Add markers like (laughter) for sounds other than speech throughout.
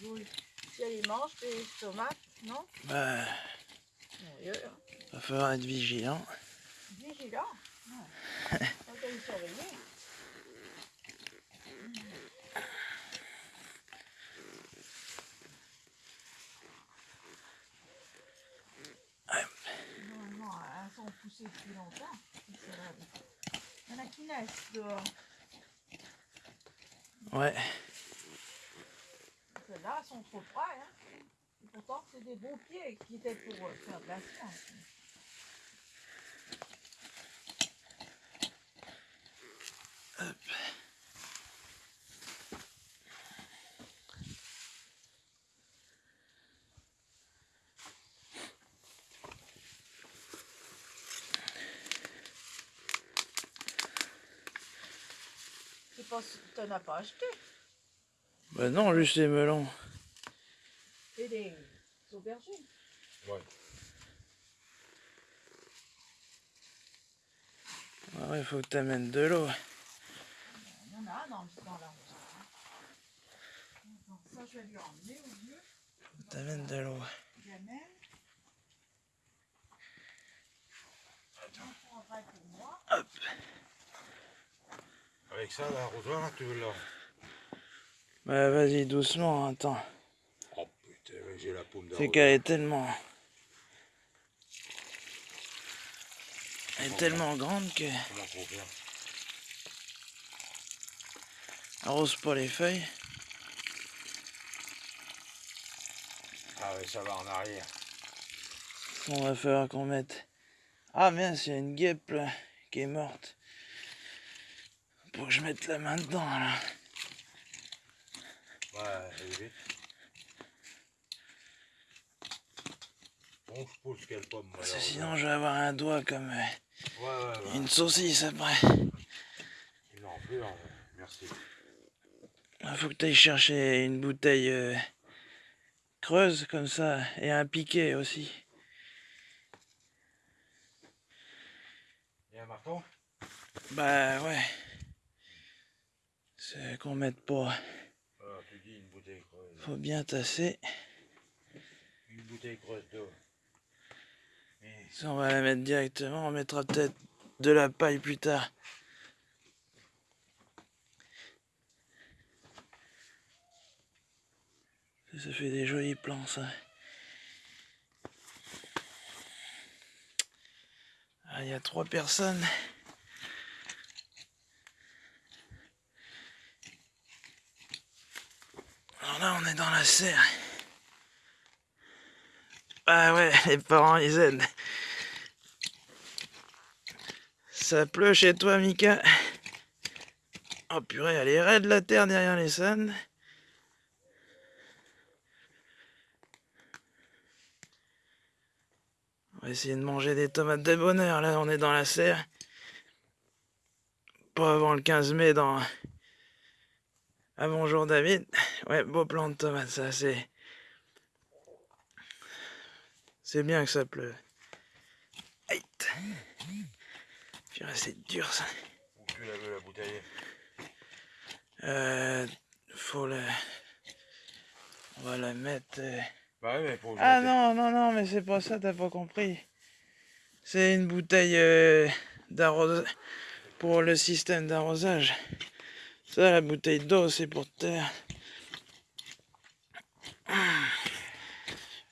boules. Si elle les mange, tes tomates, non Bah, Sérieux, hein va falloir être vigilant. Vigilant Ouais. Faut y surveiller. Depuis longtemps. Il y en a qui naissent dehors. Ouais. Celles-là, elles sont trop près. Hein. Et pourtant, c'est des beaux pieds qui étaient pour euh, faire de la science. Je sais pas si t'en as pas acheté. Bah non, juste les melons. Et des aubergines. Ouais. Ah ouais, faut que t'amènes de l'eau. Il y en a dans, dans la Donc ça, je vais lui emmener au vieux. Faut que t'amènes de l'eau. J'amène. Pour moi. Avec ça, l'arrosoir, là, tu veux là Bah vas-y, doucement, attends. Oh putain, j'ai la paume C'est qu'elle est tellement... Elle est tellement grande que... Arrose pas les feuilles. Ah ouais, ça va en arrière. On va falloir qu'on mette... Ah mince, il y a une guêpe là, qui est morte. Faut que je mette la main dedans là. Ouais, allez vite. Bon, je pose quelle pomme, moi, Parce que alors, sinon je vais avoir un doigt comme euh, Ouais, ouais, ouais. une saucisse après. Non, plus, hein, merci. Il faut que tu ailles chercher une bouteille euh, creuse comme ça et un piquet aussi. A un marteau? Bah ouais. C'est qu'on mette pas. Ah, tu dis une bouteille creuse. Faut bien tasser. Une bouteille creuse d'eau. Ça, on va la mettre directement. On mettra peut-être de la paille plus tard. Ça, ça fait des jolis plans, ça. Ah, il y a trois personnes. Alors là, on est dans la serre. Ah ouais, (laughs) les parents, ils aident. Ça pleut chez toi, Mika Oh purée, elle est raide la terre derrière les scènes. On va essayer de manger des tomates de bonheur. Là, on est dans la serre. Pas avant le 15 mai, dans... Ah bonjour David. Ouais, beau plan de tomates, ça, c'est... C'est bien que ça pleuve. Aïe c'est dur ça. où tu la bouteille Euh, faut la... On va la mettre... euh, Bah ouais, mais pour Ah non, non, non, mais c'est pas ça, t'as pas compris. C'est une bouteille euh, d'arrosage... Pour le système d'arrosage. Ça, la bouteille d'eau, c'est pour terre.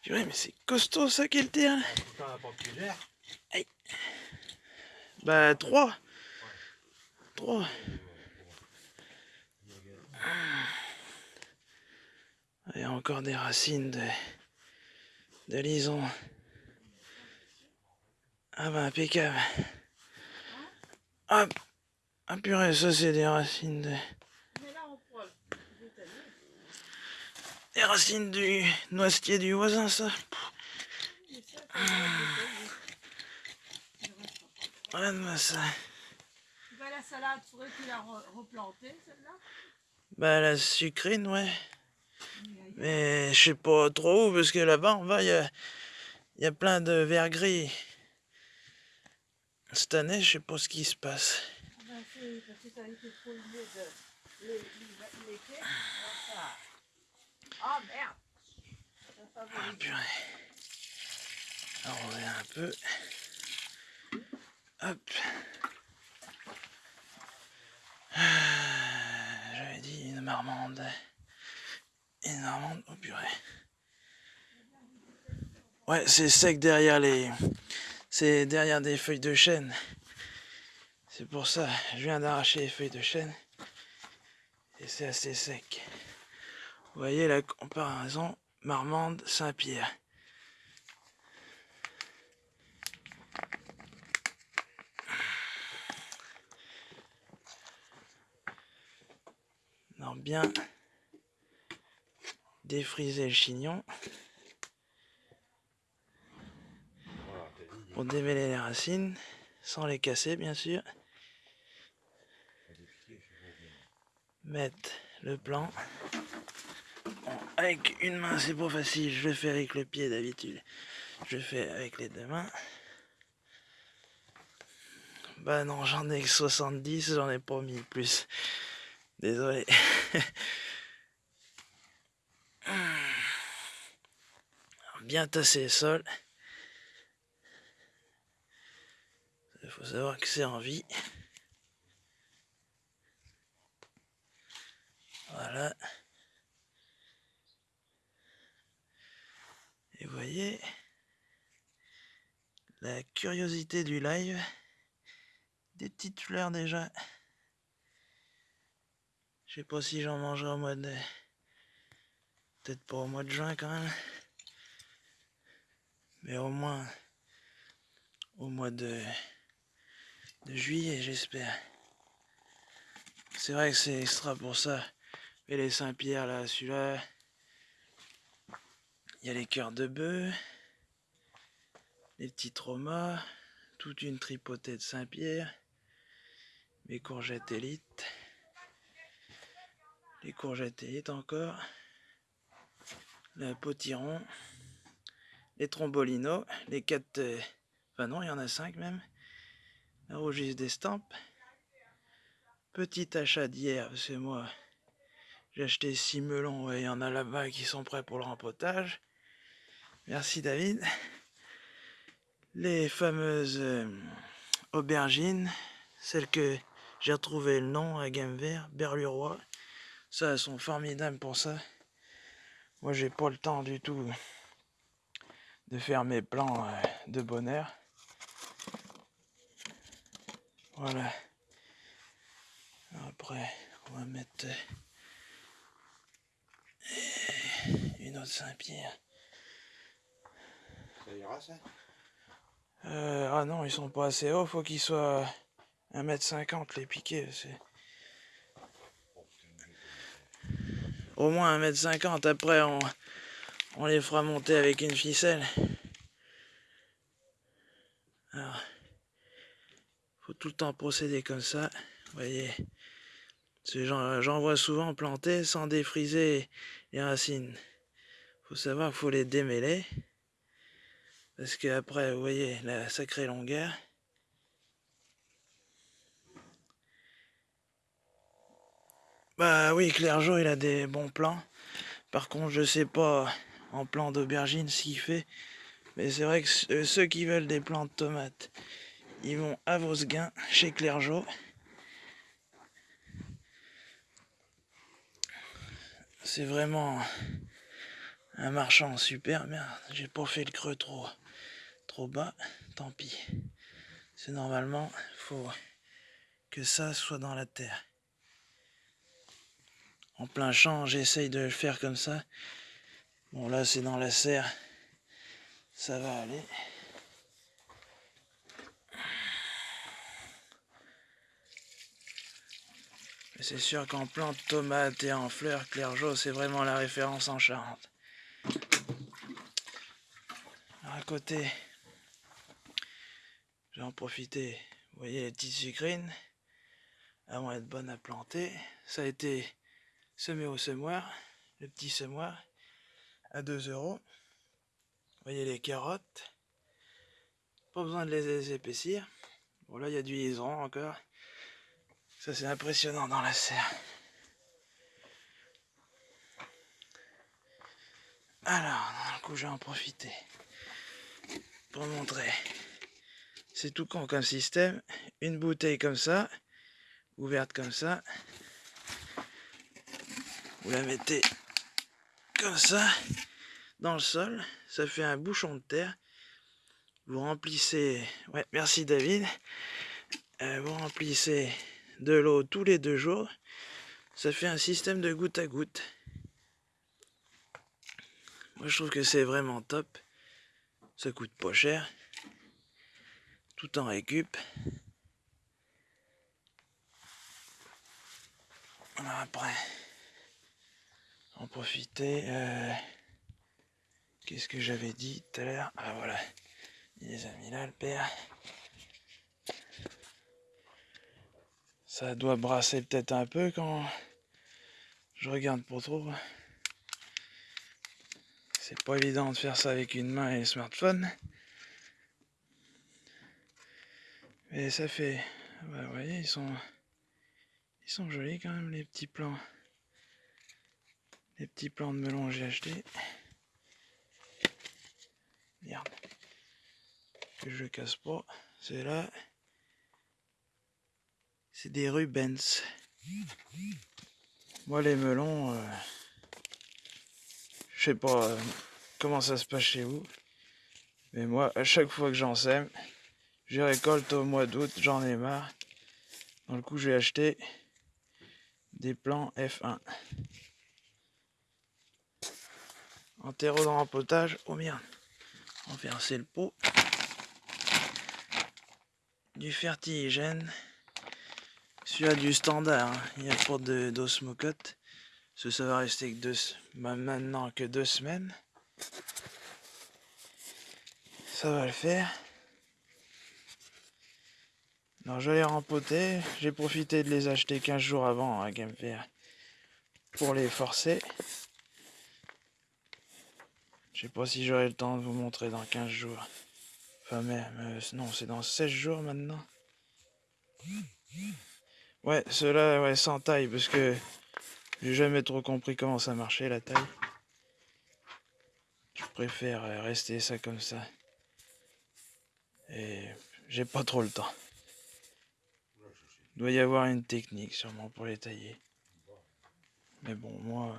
Purée, mais c'est costaud ça qu'elle tire plusieurs Bah, trois. Trois. Il y a encore des racines de, de lison. Ah bah, impeccable. Ah, ah purée, ça c'est des racines de... Mais là, on pourra le détailler. Des racines du noisetier du voisin, ça. Regarde-moi ça. Bah, la salade, faudrait qu'il la re- replanter, celle-là. Bah, la sucrine, ouais. Mais je sais pas trop où, parce que là-bas, en bas, il y a, y a plein de verre gris. Cette année, je sais pas ce qui se passe. Ah ben, c'est parce que ça a été trop les, les, les Ah merde Ah, purée. Alors, on revient un peu. Hop. Ah, J'avais dit une marmande. Une marmande. Oh purée. Ouais, c'est sec derrière les. C'est derrière des feuilles de chêne. C'est pour ça. Je viens d'arracher les feuilles de chêne. Et c'est assez sec. Voyez la comparaison Marmande Saint-Pierre. Non, bien défriser le chignon pour démêler les racines, sans les casser bien sûr. Mettre le plan. Avec une main c'est pas facile, je le fais avec le pied d'habitude. Je le fais avec les deux mains. Bah non, j'en ai que 70, j'en ai pas mis plus. Désolé. (laughs) Bien tasser le sol. Il faut savoir que c'est en vie. Voilà. Et voyez la curiosité du live. Des petites fleurs déjà. Je sais pas si j'en mangerai au mois de... Peut-être pas au mois de juin quand même. Mais au moins au mois de, de juillet j'espère. C'est vrai que c'est extra pour ça. Et les Saint-Pierre là, celui-là. Il y a les cœurs de bœuf. Les petits traumas. Toute une tripotée de Saint-Pierre. Mes courgettes élites. Les courgettes élites encore. Le potiron. Les trombolinos. Les quatre. euh, Enfin non, il y en a cinq même. La rougisse d'estampes. Petit achat d'hier, que moi. J'ai acheté six melons, ouais, il y en a là-bas qui sont prêts pour le rempotage. Merci David. Les fameuses euh, aubergines, celles que j'ai retrouvé le nom à Gamme Vert, Berluroy. Ça, elles sont formidables pour ça. Moi, j'ai pas le temps du tout de faire mes plans euh, de bonheur. Voilà. Après, on va mettre euh, une autre Saint-Pierre. Euh, ah non, ils sont pas assez hauts, faut qu'ils soient 1m50 les piquets. Au moins 1m50, après on, les fera monter avec une ficelle. Alors, faut tout le temps procéder comme ça, vous voyez. J'en vois souvent planter sans défriser les racines. Faut savoir qu'il faut les démêler. Parce que après, vous voyez, la sacrée longueur. Bah oui, Clergeau, il a des bons plans. Par contre, je sais pas en plan d'aubergine ce qu'il fait. Mais c'est vrai que euh, ceux qui veulent des plants de tomates, ils vont à Vosguin, chez Clergeau. C'est vraiment un marchand super. Merde, j'ai pas fait le creux trop, trop bas. Tant pis. C'est normalement, faut que ça soit dans la terre. En plein champ, j'essaye de le faire comme ça. Bon, là, c'est dans la serre. Ça va aller. C'est sûr qu'en plante tomate et en fleurs, Clergeau, c'est vraiment la référence en Charente. À côté, je vais en profiter. Vous voyez les petites sucrines, elles vont être bonnes à planter. Ça a été semé au semoir, le petit semoir, à 2 euros. Vous voyez les carottes. Pas besoin de les épaissir. Bon là il y a du liseron encore. Ça c'est impressionnant dans la serre. Alors, du coup, je vais en profiter pour montrer. C'est tout con comme système. Une bouteille comme ça, ouverte comme ça. Vous la mettez comme ça dans le sol. Ça fait un bouchon de terre. Vous remplissez... Ouais, merci David. Euh, vous remplissez de l'eau tous les deux jours. Ça fait un système de goutte à goutte. Moi, je trouve que c'est vraiment top. Ça coûte pas cher. Tout en récup. Après, en profiter. euh, Qu'est-ce que j'avais dit tout à l'heure? Ah voilà, il les a mis là, le père. Ça doit brasser peut-être un peu quand je regarde pour trop. C'est pas évident de faire ça avec une main et le smartphone. Mais ça fait... Bah, vous voyez, ils sont... Ils sont jolis quand même, les petits plants. Les petits plants de melon que j'ai achetés. Merde. Que je casse pas. C'est là. C'est des Rubens. Moi, les melons... euh, Je sais pas euh, comment ça se passe chez vous. Mais moi, à chaque fois que j'en sème, je récolte au mois d'août, j'en ai marre. Dans le coup, j'ai acheté des plants F1. En terreau de rempotage, oh merde, renverser le pot. Du fertigène, celui-là du standard, hein. il n'y a pas d'osmocote. Que ça va rester bah, maintenant que deux semaines. Ça va le faire. Alors je les rempoter, j'ai profité de les acheter 15 jours avant à Game Fair pour les forcer. Je sais pas si j'aurai le temps de vous montrer dans 15 jours. Enfin même, euh, non c'est dans 16 jours maintenant. Ouais, ceux-là, ouais, sans taille, parce que j'ai jamais trop compris comment ça marchait la taille. Je préfère euh, rester ça comme ça. Et j'ai pas trop le temps. Il doit y avoir une technique sûrement pour les tailler. Mais bon, moi,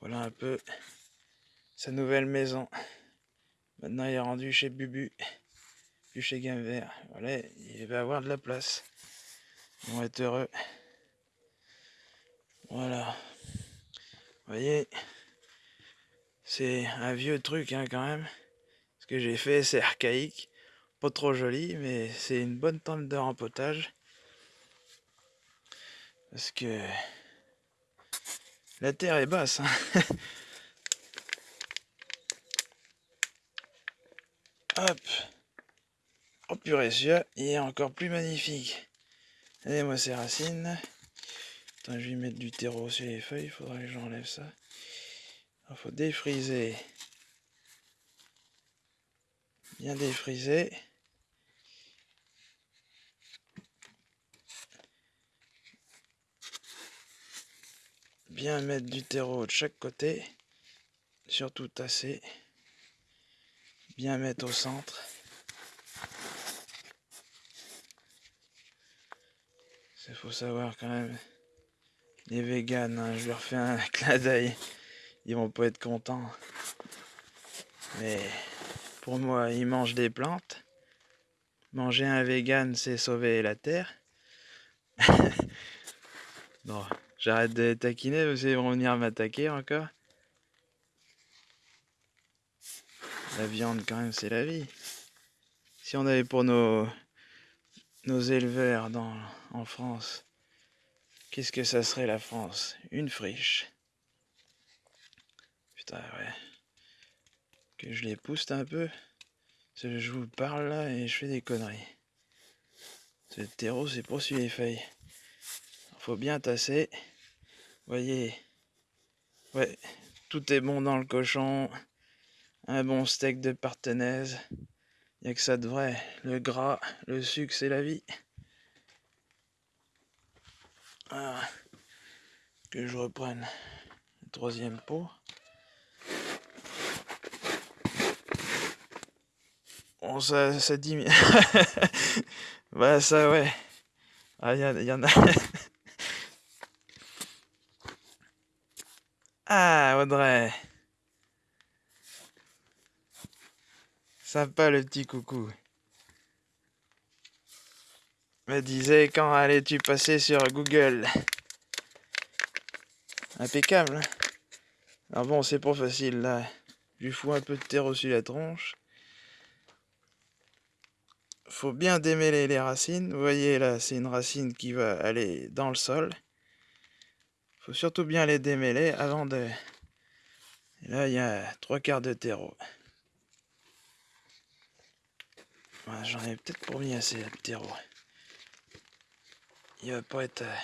voilà un peu sa nouvelle maison. Maintenant, il est rendu chez Bubu, plus chez Game Vert. Voilà, il va avoir de la place. Ils vont être heureux. Voilà. Vous voyez, c'est un vieux truc hein, quand même. Ce que j'ai fait, c'est archaïque. Pas trop joli, mais c'est une bonne tente de rempotage. Parce que la terre est basse. hein. (laughs) Hop. Oh purée, celui-là, il est encore plus magnifique. Allez, moi, ces racines. Je vais mettre du terreau sur les feuilles. Il faudra que j'enlève ça. Il faut défriser. Bien défriser. Bien mettre du terreau de chaque côté. Surtout tasser. Bien mettre au centre. Il faut savoir quand même. Les véganes, hein, je leur fais un (laughs) clin d'œil. Ils vont pas être contents. Mais pour moi, ils mangent des plantes. Manger un vegan, c'est sauver la terre. non, j'arrête de taquiner qu'ils vont venir m'attaquer encore. La viande, quand même, c'est la vie. Si on avait pour nos, nos éleveurs dans, en France, qu'est-ce que ça serait la France? Une friche. Putain, ouais. Que je les pousse un peu. Je vous parle là et je fais des conneries. Ce terreau, c'est pour suivre les feuilles. Faut bien tasser voyez, ouais, tout est bon dans le cochon. Un bon steak de partenaise. Il a que ça de vrai. Le gras, le sucre, c'est la vie. Ah, que je reprenne le troisième pot. Bon, ça, dit... (laughs) bah ça, ouais. Ah, il y en a... (laughs) ah, Audrey. Sympa le petit coucou. Me disait quand allais-tu passer sur Google? Impeccable. hein ah bon, c'est pas facile là. Je fous un peu de terre au-dessus de la tronche. Faut bien démêler les racines. Vous voyez là, c'est une racine qui va aller dans le sol. Faut surtout bien les démêler avant de. Et là, il y a trois quarts de terreau. J'en ai peut-être pour mis assez de terreau. Il va pas être. euh,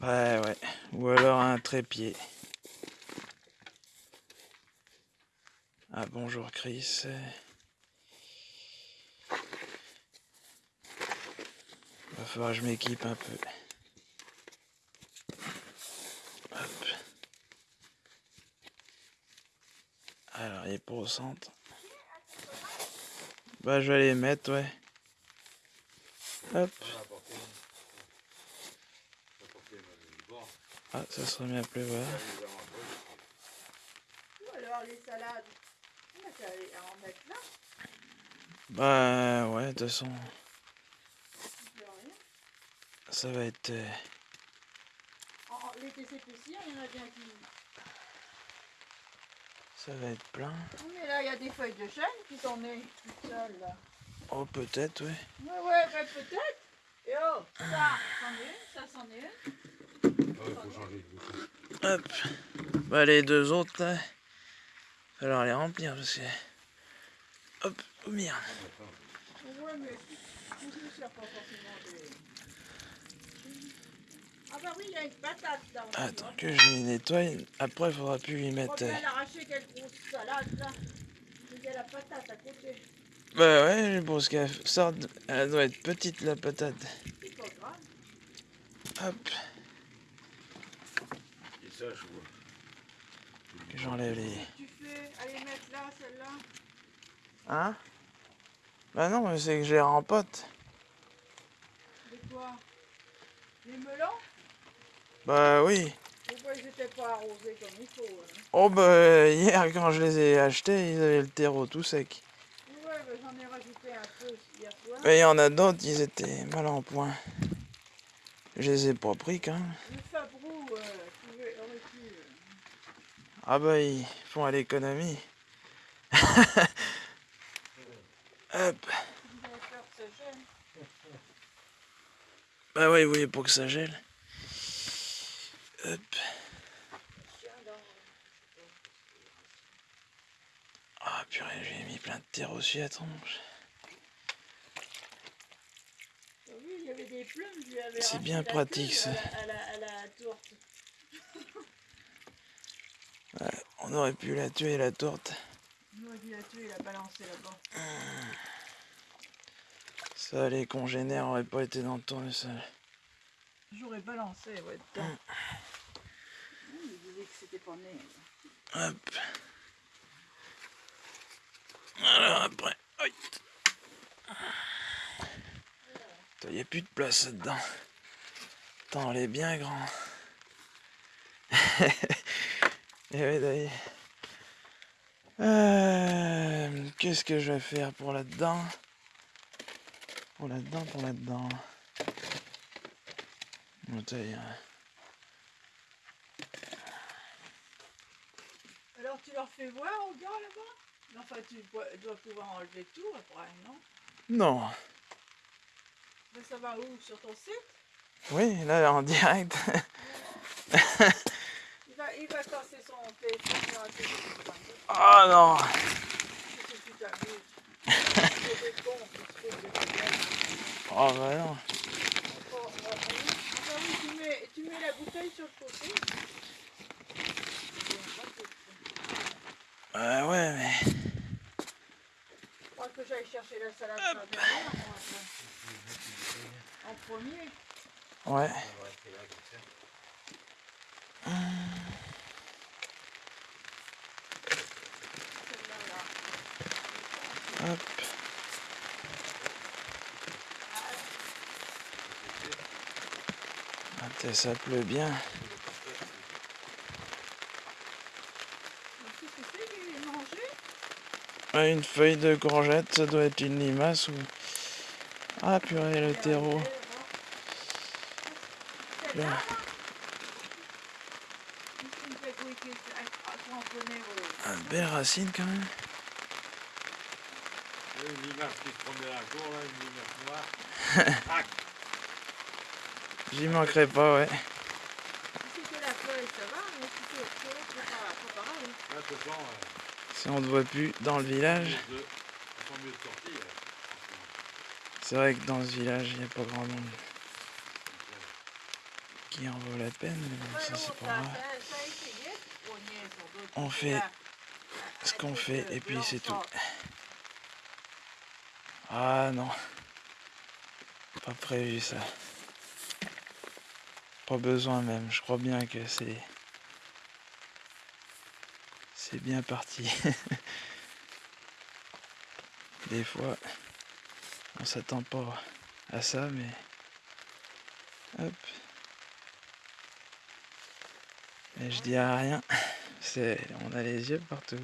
Ouais, ouais. Ou alors un trépied. Ah, bonjour Chris. Va falloir que je m'équipe un peu. Hop. Alors, il est pas au centre. Bah, je vais les mettre, ouais. Hop. Ah, ça se remet à pleuvoir. Ou alors les salades. En mettre là. Bah, ouais, de toute façon, ça va être. En- Les TCPC, il y en a bien qui. Ça va être plein. Oui, mais là, il y a des feuilles de chêne qui sont nées toutes seules là. Oh, peut-être, ouais. Ouais, ouais, bah, peut-être. Et oh, ça, c'en est une, ça, c'en est une. Ah ouais, faut changer de bouton. Hop. Bah, les deux autres, là. Falloir les remplir parce que. Hop, oh merde. Ouais, mais tout ne sert pas forcément des. Ah bah oui, il y a une patate là. Attends que je les nettoie. Après, faudra plus lui mettre. va euh, bien l'arracher, quelle grosse salade là. Il y a la patate à côté. Bah, ouais, je pense qu'elle sort. de- Elle doit être petite, la patate. C'est pas grave. Hop. Et ça, je vois. que J'enlève les. Tu fais, allez mettre là, celle-là. Hein? Bah, non, mais c'est que je les rempote. De quoi Les melons? Bah, oui. Pourquoi ils n'étaient pas arrosés comme il faut hein Oh, bah, hier, quand je les ai achetés, ils avaient le terreau tout sec. Ouais, bah, j'en ai rajouté un peu hier soir. Mais il y en a d'autres, ils étaient mal en point. Je les ai pas pris quand même. Le Fabrou, euh, pu. euh, Ah bah ils font à l'économie. (laughs) Hop. Bah oui, oui, pour que ça gèle? Hop. Tiens, dans- Ah purée, j'ai mis plein de terre aussi à tronche. Ah Oui, il y avait des plumes, je lui avais C'est arraché bien la pratique, ça. À la, à la, à la tourte. (laughs) On aurait pu la tuer la tourte. On dit la tuer, il a balancé là-bas. Ça, les congénères auraient pas été dans le tournesol. J'aurais balancé, ouais, dedans. Mmh, Il disait que c'était pas né. Hop. Alors après. Il n'y a plus de place là-dedans. Attends, elle est bien grand. (laughs) Et oui, d'ailleurs. Euh, Qu'est-ce que je vais faire pour là-dedans? Pour là-dedans, pour là-dedans. Bon, euh, Alors, tu leur fais voir aux gars là-bas? Enfin, tu dois pouvoir enlever tout après, non? Non. Mais ça va où? Sur ton site? Oui, là, en direct. il va, il va casser son téléphone. Oh non. Oh bah non. Oh, oh, oh, tu mets, tu mets la bouteille sur le côté. Euh, ouais, mais... J'aille chercher la salade moi, après. En premier. Ouais. Hop. Ah, t'es- ça pleut bien. Qu'est-ce que c'est qu'il est mangé Ouais, une feuille de courgette, ça doit être une limace ou... Ah purée, le terreau. Ah. Ah, de belles racines quand même. Une limace qui se promenait la cour, là, une limace noire. (laughs) J'y manquerai pas, ouais. Si c'était la feuille, ça va, mais si c'est autre chose, c'est pas, pareil. Là, Si on ne voit plus dans le village. C'est vrai que dans ce village, il n'y a pas grand monde qui en vaut la peine, mais ça c'est On fait ce qu'on fait et puis c'est tout. Ah non. Pas prévu ça. Pas besoin même, je crois bien que c'est... Bien parti. (laughs) Des fois, on s'attend pas à ça, mais... Hop. Je dis à rien. C'est... On a les yeux partout.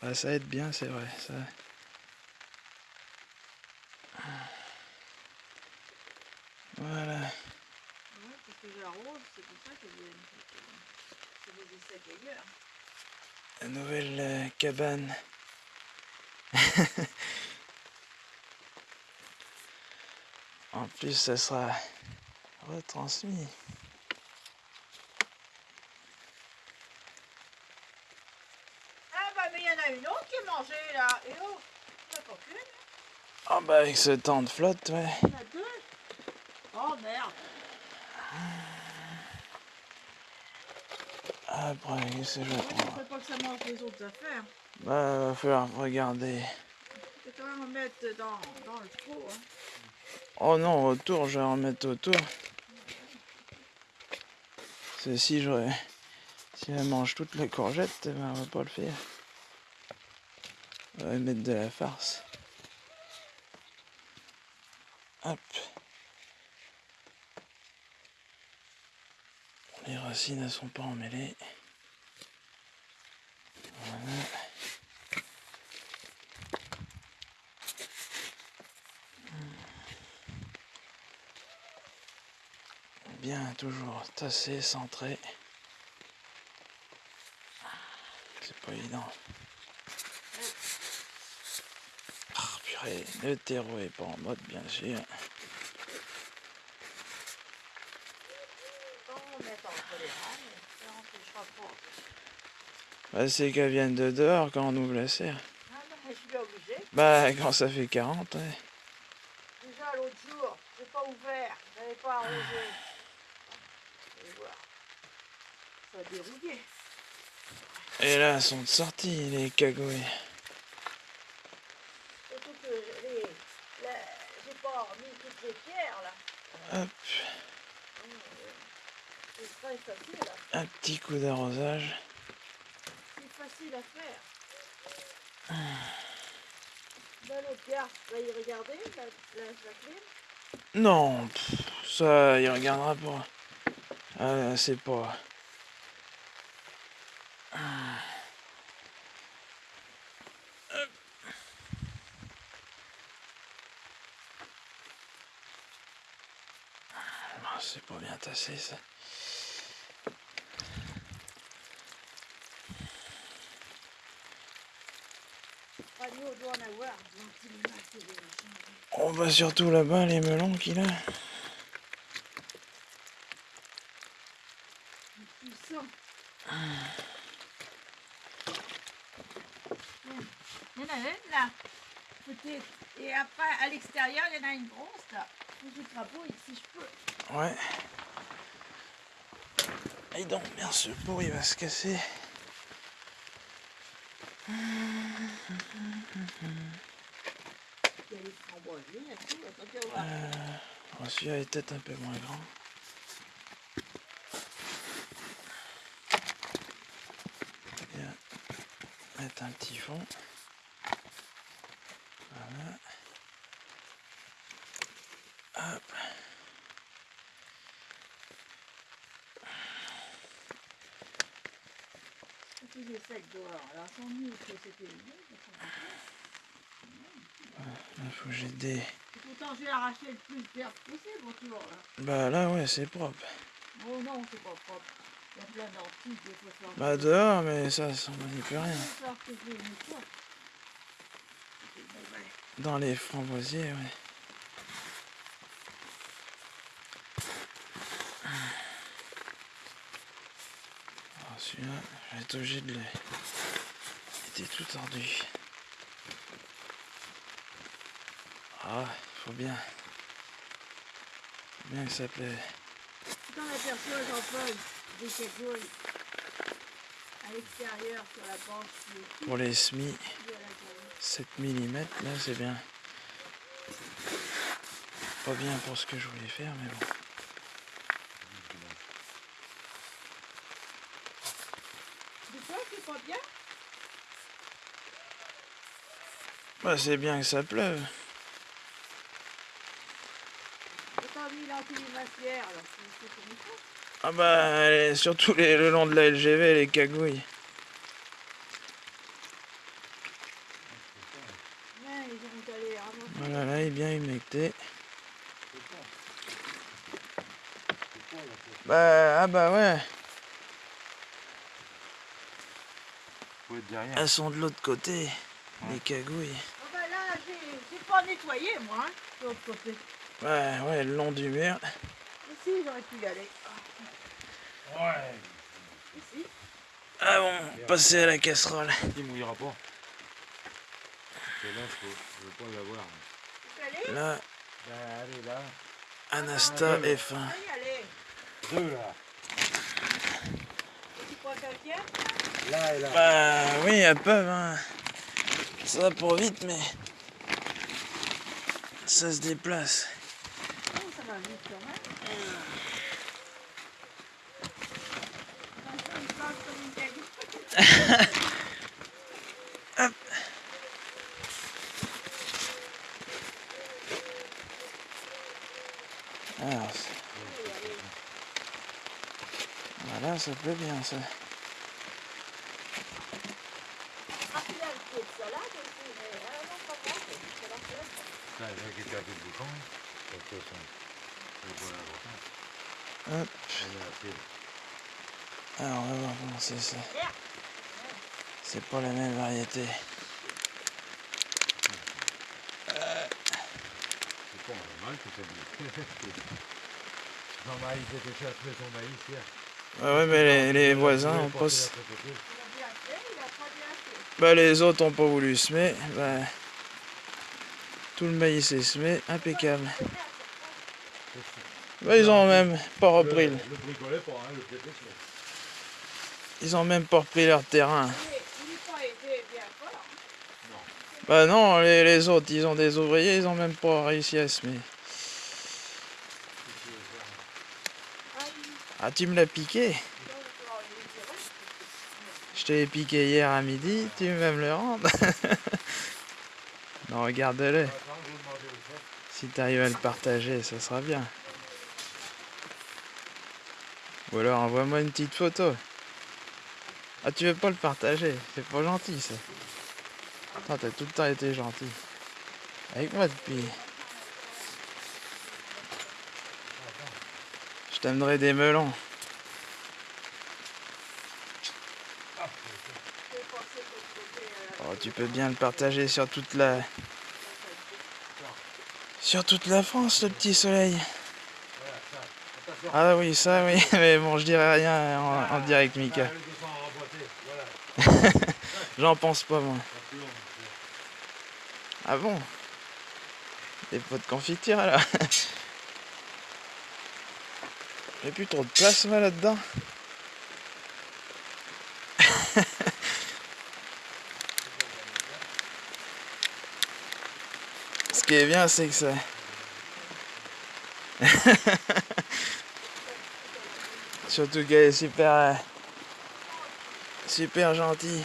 Bah, ça aide bien, c'est vrai. Ça... Voilà. Ouais, parce que j'arrose, c'est pour ça qu'ils viennent. C'est des secs ailleurs. La nouvelle euh, cabane. (laughs) en plus, ça sera retransmis. Ah bah mais il y en a une autre qui est mangée là. Et oh, pas qu'une Ah bah avec ce temps de flotte, ouais. Il y en a deux? Oh merde. Après, que je vais faudrait pas que ça mange les autres affaires. Bah, va falloir regarder. Tu peux quand même en mettre dans, dans le trou. Hein. Oh non, autour, je vais en mettre autour. C'est si je... Si elle mange toutes les courgettes, eh ben, on va pas le faire. On va mettre de la farce. Hop. Les racines ne sont pas emmêlées. Voilà. Bien, toujours tassé, centré. C'est pas évident. Ah, purée, le terreau est pas en mode, bien sûr. Quand on met entre les rames, ça empêchera pas. Bah, c'est qu'elles viennent de dehors quand on ouvre la serre. Ah mais je suis obligée. Bah, quand ça fait 40, ouais. Déjà l'autre jour, j'ai pas ouvert, j'avais pas arrosé. Et voilà. Ça a dérouillé. Et là, elles sont de sortie, les cagouilles. Surtout que j'ai pas mis toutes les pierres là. Hop, facile, à- un petit coup d'arrosage. c'est facile à faire. Non, ça, il regardera pas. Ah, c'est pas... Ah, C'est pas bien tassé ça. Radio doit en avoir, donc il est massé des machins. On va surtout là-bas, les melons qu'il a. Il y en a une là, peut-être. Et après, à l'extérieur, il y en a une grosse là. Je crapaud si je peux. Ouais. Et donc, bien ce pot, il va se casser. Euh, Celui-là est peut-être un peu moins grand. mettre un petit fond. Voilà. Hop. Tout est sec dehors. Alors sans nous que c'était Là, faut que j'ai des... Pourtant j'ai arraché le plus d'herbe possible autour là. Bah là, ouais, c'est propre. Oh non, c'est pas propre. Il y a plein il faut faire. Bah dehors, mais ça, ça on n'y peut rien. Il fois. Dans les framboisiers, ouais. Celui-là, je vais être obligé de le... Il était tout tordu. Ah, faut bien. Faut bien que ça plaît. Quand on aperçoit Jean-Paul des cagoules à l'extérieur sur la Pour les semis, de la galerie. 7 mm, là c'est bien. Pas bien pour ce que je voulais faire, mais bon. Bah c'est bien que ça pleuve. Autant mis l'anti-massière, alors c'est c'est comme ça. Ah bah, les- surtout les- le long de la LGV, les cagouilles. Ramasser. Voilà, là, il est bien humecté. Bah, ah bah ouais, elles sont de l'autre côté, les cagouilles. Ah bah là, j'ai j'ai pas nettoyé moi, hein. Ouais, ouais, le long du mur. Ici, j'aurais pu y aller. Ah, Ouais. Ici. Ah bon, passer à la casserole. Il mouillera pas. Et là, je je veux pas l'avoir. Tu peux aller Là, Là, allez, là. Anasta F1. On va y aller. Deux, là. Tu crois quelqu'un Là et là. Bah oui, elles peuvent, hein. Ça va pour vite, mais ça se déplace. Oh, ça va vite quand même. Attention, il passe comme une cagoule. Alors, c'est- voilà, ça plaît bien, ça. Ah, il a le pied de salade aussi, mais ah, non, pas moi, c'est la salade. Là, il y a quelqu'un qui est bouchon. De toute façon, c'est pas l'important. Hop. On est assez. Alors, on va voir comment c'est ça. C'est pas la même variété. C'est pas normal que ça bouge. Jean-Marie était chercher son maïs hier. Ouais, ouais, mais les, les voisins Il ont a pas... porté s- la côté. Il a bien fait, il a pas bien fait. Bah, les autres ont pas voulu semer. Bah, tout le maïs est semé, impeccable. Bah, ils ont même pas repris. Le. Ils ont même pas repris leur terrain. Bah non, les, les autres, ils ont des ouvriers, ils ont même pas réussi à semer. Ah, il Ah, tu me l'as piqué. Je te l'ai piqué hier à midi, tu veux me le rendre (laughs) Non, regarde-le. Si tu arrives à le partager, ça sera bien. Ou alors envoie-moi une petite photo. Ah, tu veux pas le partager? C'est pas gentil ça. Attends, t'as tout le temps été gentil. Avec moi depuis. T'amènerai des melons. Oh, tu peux bien le partager sur toute la. Sur toute la France, le petit soleil. Ah oui, ça oui, (laughs) mais bon, je dirais rien en, en direct, Mika. Ah, le 200 remboîté, voilà. (laughs) J'en pense pas, moi. Ah bon? Des pots de confiture alors? (laughs) J'ai plus trop de place moi là-dedans. Ce qui est bien c'est que ça. (laughs) Surtout qu'elle est super euh, super gentille.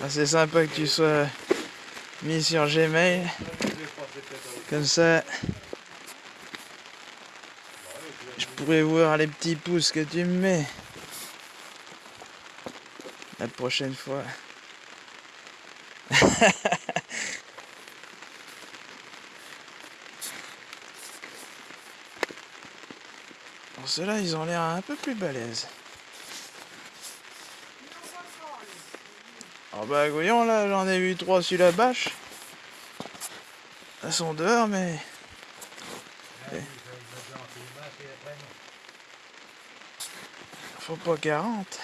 Ah, c'est sympa que tu sois mis sur Gmail. Comme ça, je pourrais voir les petits pouces que tu me mets. La prochaine fois. (laughs) Bon, ceux-là, ils ont l'air un peu plus balèzes. Oh bah voyons là, j'en ai vu trois sur la bâche. Elles sont dehors mais... Faut pas 40.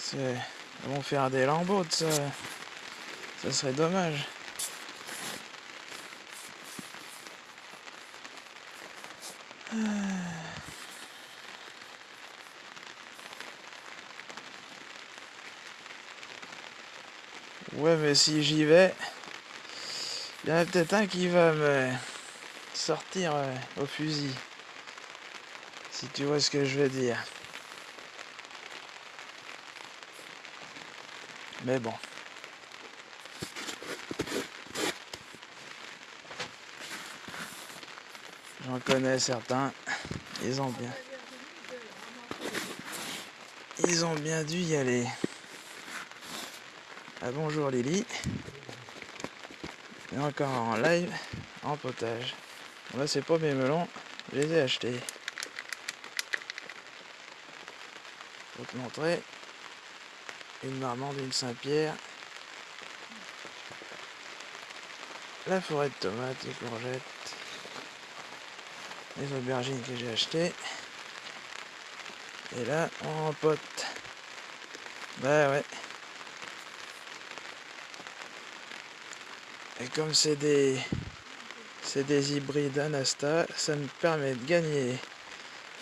C'est... Vont faire des lambeaux de ça. Ça serait dommage. Si j'y vais, il y en a peut-être un qui va me sortir euh, au fusil. Si tu vois ce que je veux dire. Mais bon. J'en connais certains. Ils ont bien. Ils ont bien dû y aller. Ah, bonjour Lily. Et encore en live, en potage. Bon, là c'est pas mes melons, je les ai achetés. Pour te montrer. Une marmande, une Saint-Pierre. La forêt de tomates, les courgettes. Les aubergines que j'ai achetées. Et là, on pote. Bah ouais. Et comme c'est des des hybrides Anasta, ça me permet de gagner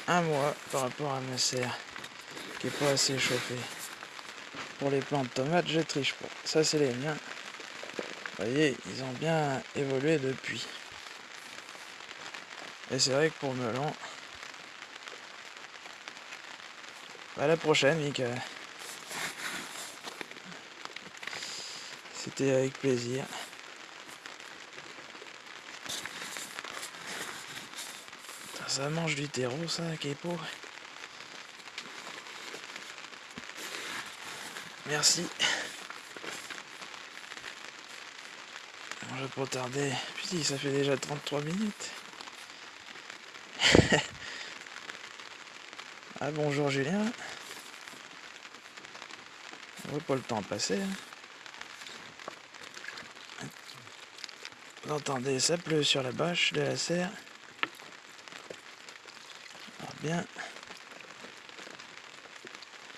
un mois par rapport à ma serre qui est pas assez chauffée. Pour les plants de tomates, je triche pas. Ça c'est les miens. Vous voyez, ils ont bien évolué depuis. Et c'est vrai que pour melon, à la prochaine, Mika. C'était avec plaisir. Mange du terreau, ça, qui est pauvre. Merci. Je vais pas tarder. Putain, ça fait déjà 33 minutes. (laughs) ah bonjour Julien. On voit pas le temps passer. hein. Vous entendez, ça pleut sur la bâche de la serre. Bien,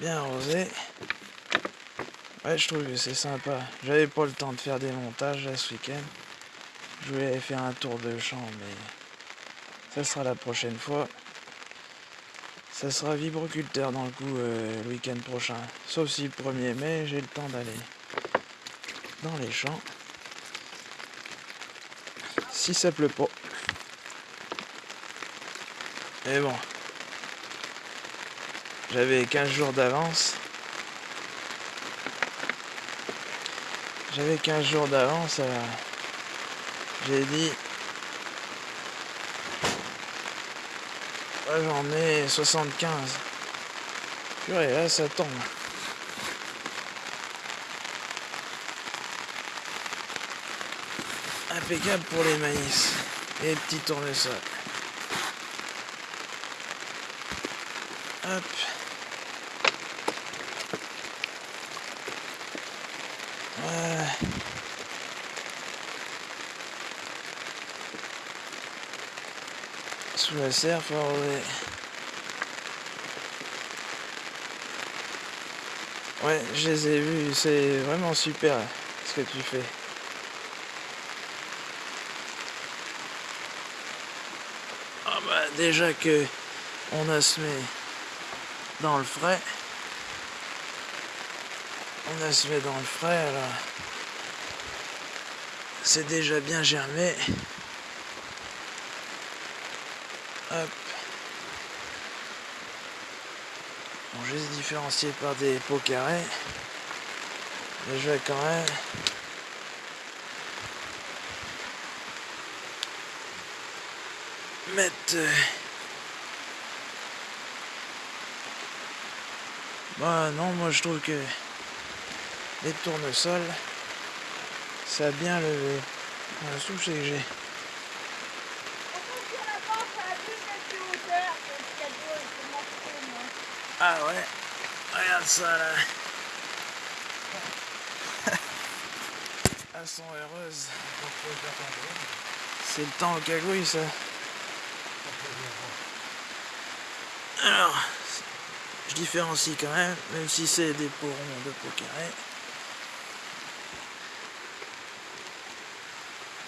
bien arrosé. Ouais, je trouve que c'est sympa. J'avais pas le temps de faire des montages là, ce week-end. Je voulais faire un tour de champ, mais ça sera la prochaine fois. Ça sera vibroculteur dans le coup euh, le week-end prochain. Sauf si le 1er mai, j'ai le temps d'aller dans les champs. Si ça pleut pas. Mais bon. J'avais 15 jours d'avance. J'avais 15 jours d'avance, alors j'ai dit j'en ai 75. Purée, là ça tombe. Impeccable pour les maïs et les petits tournesols. Hop. Voilà. Sous la serre, faut. Ouais, je les ai vus, c'est vraiment super ce que tu fais. Ah bah déjà que on a semé dans le frais. On a semé dans le frais alors c'est déjà bien germé. Hop. Bon, juste différencié par des pots carrés. Mais je vais quand même mettre euh, bah non moi je trouve que les tournesols ça a bien levé le souci que j'ai ça là. Elles sont heureuses. C'est le temps au cagouille ça. Alors, je différencie quand même, même si c'est des pots ronds de pots carrés.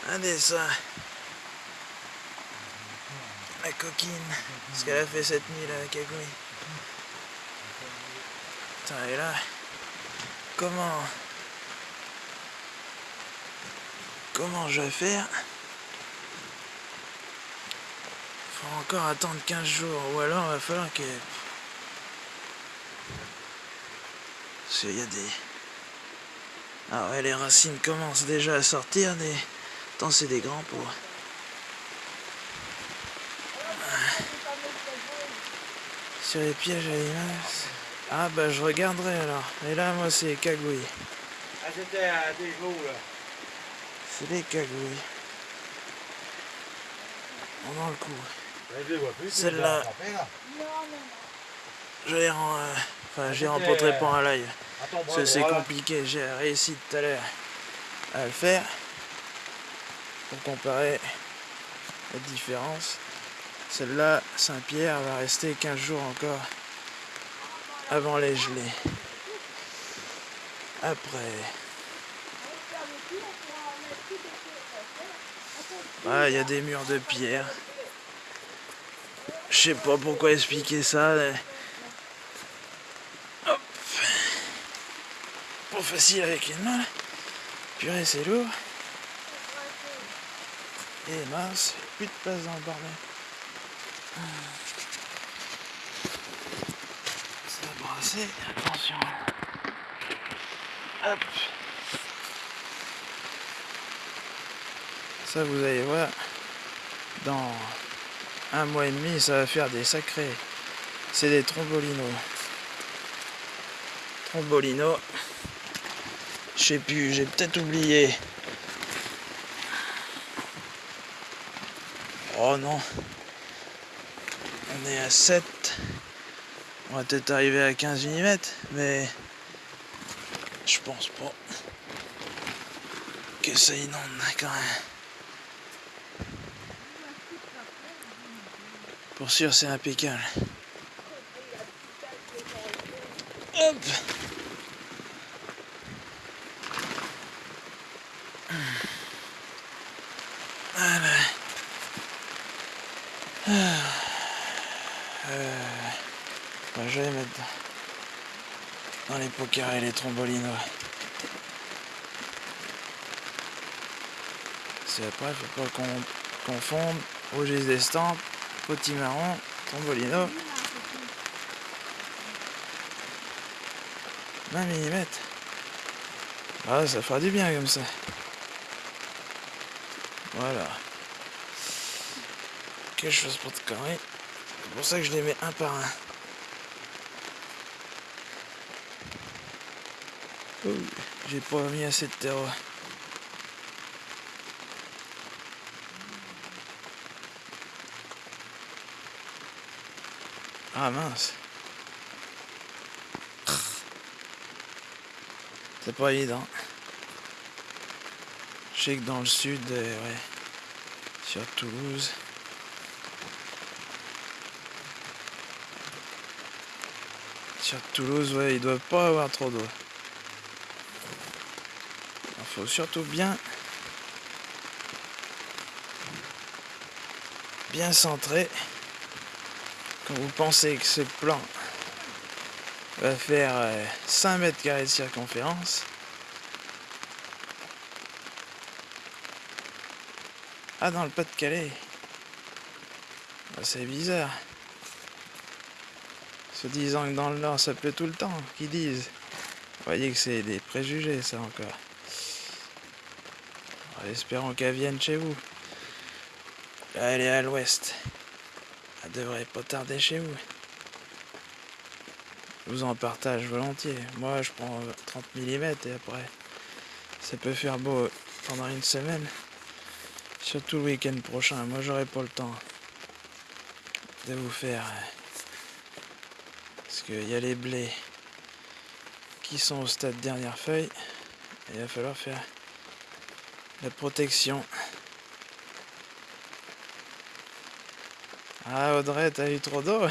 Regardez ça. La coquine. Ce qu'elle a fait cette nuit là, la cagouille. Et là, comment... Comment je vais faire? Faut encore attendre 15 jours, ou alors il va falloir que... Parce qu'il y a des... Ah ouais, les racines commencent déjà à sortir des... Tant c'est des grands pots. Sur les pièges à limaces. Ah bah je regarderai alors. Et là moi c'est cagouille. Ah, c'était à des jours, là. C'est des cagouilles. On dans le coup. Les. Celle-là. Je les rends... euh, Enfin j'ai rencontré pas un live. À Parce que c'est compliqué. J'ai réussi tout à l'heure à le faire. Pour comparer la différence. Celle-là, Saint-Pierre, va rester 15 jours encore avant les gelées. Après, ah, il y a des murs de pierre. Je sais pas pourquoi expliquer ça. Hop. Pas facile avec une main. là. Purée, c'est lourd. Et mince, plus de place dans le bordel. Attention. Ça, vous allez voir, dans un mois et demi, ça va faire des sacrés. C'est des trombolinos. Trombolinos. Je sais plus, j'ai peut-être oublié. Oh non. On est à 7. On va peut-être arriver à 15 mm, mais je pense pas que ça inonde quand même. Pour sûr, c'est impeccable. Hop. Voilà. Euh, bah, je vais les mettre dans les trombolinos. C'est après, faut pas qu'on confondre rouge des estampes, potimarron, trombolino. 20 mm. Ah, ça fera du bien comme ça. Voilà. Quelque chose pour te carrer. C'est pour ça que je les mets un par un. J'ai pas mis assez de terreau. Ah mince. C'est pas évident. Je sais que dans le sud, euh, ouais, sur Toulouse, sur Toulouse, ouais, ils doivent pas avoir trop d'eau. Faut surtout bien, bien centrer. Quand vous pensez que ce plan va faire euh, 5 mètres carrés de circonférence, Ah, dans le Pas-de-Calais. Ah, c'est bizarre. Se disant que dans le Nord ça pleut tout le temps, qui disent. Vous voyez que c'est des préjugés ça encore. Espérons qu'elle vienne chez vous. Elle est à l'ouest. Elle devrait pas tarder chez vous. Je vous en partage volontiers. Moi je prends 30 mm et après ça peut faire beau pendant une semaine. Surtout le week-end prochain. Moi j'aurai pas le temps de vous faire. Parce qu'il y a les blés qui sont au stade dernière feuille. Il va falloir faire la protection. Ah Audrey, t'as eu trop d'eau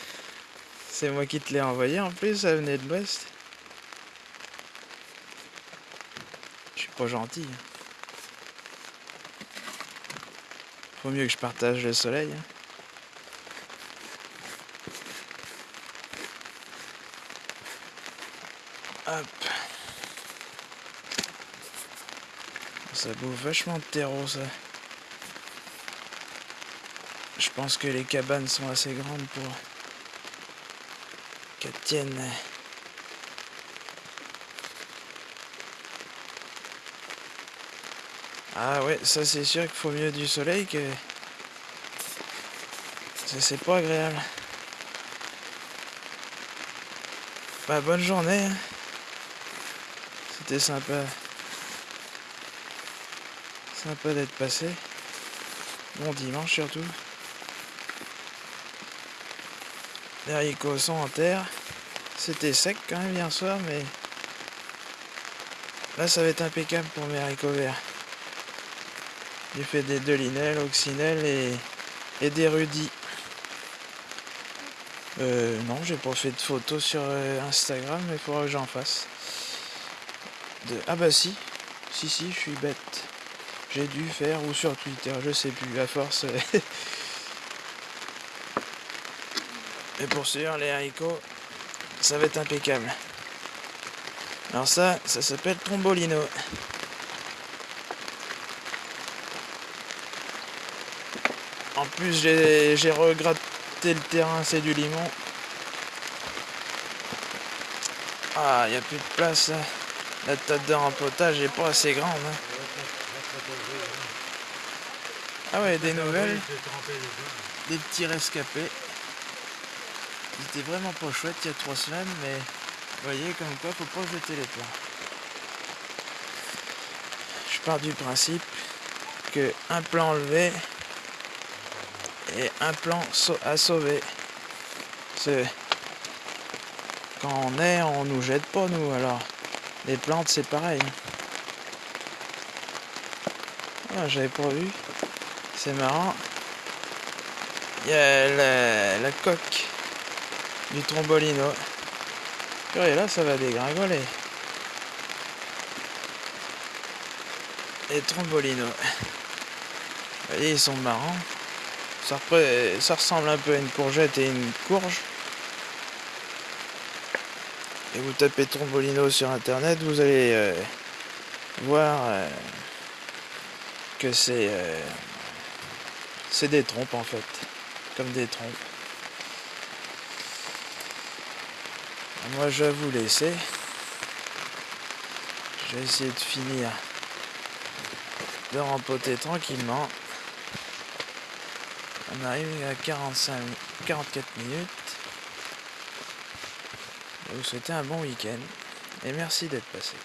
(laughs) C'est moi qui te l'ai envoyé en plus, ça venait de l'ouest. Je suis pas gentil. Faut mieux que je partage le soleil. hein. Hop. Ça bouffe vachement de terreau ça. Je pense que les cabanes sont assez grandes pour qu'elles tiennent. Ah ouais, ça c'est sûr qu'il faut mieux du soleil que... Ça c'est pas agréable. Bah bonne journée. hein. C'était sympa. Sympa d'être passé. Bon dimanche surtout. Les haricots sont en terre. C'était sec quand même hier soir, mais là ça va être impeccable pour mes haricots verts. J'ai fait des delinelles, oxynelles et, des rudis. Euh, non, j'ai pas fait de photos sur euh, Instagram, mais il faudra que j'en fasse. De... Ah bah si, si si, je suis bête. J'ai dû faire, ou sur Twitter, je sais plus, à force. Et pour sûr, les haricots, ça va être impeccable. Alors ça, ça s'appelle Trombolino. En plus, j'ai regratté le terrain, c'est du limon. Ah, il n'y a plus de place. là. La tête de rempotage est pas assez grande. hein. Ah ouais, des nouvelles, des petits rescapés. Ils étaient vraiment pas chouettes il y a trois semaines, mais vous voyez comme quoi faut pas jeter les plans. Je pars du principe que un plan enlevé et un plan à sauver. C'est quand on est, on nous jette pas nous. Alors les plantes c'est pareil. Ah, j'avais pas vu. C'est marrant. Il y a la, coque du trombolino. Et là ça va dégringoler. Les trombolinos. Vous voyez, ils sont marrants. Ça ressemble un peu à une courgette et une courge. Et vous tapez Trombolino sur internet, vous allez euh, voir euh, que c'est euh, c'est des trompes en fait, comme des trompes. Moi je vais vous laisser. Je vais essayer de finir de rempoter tranquillement. On arrive à 45, 44 minutes. Je vous souhaiter un bon week-end et merci d'être passé.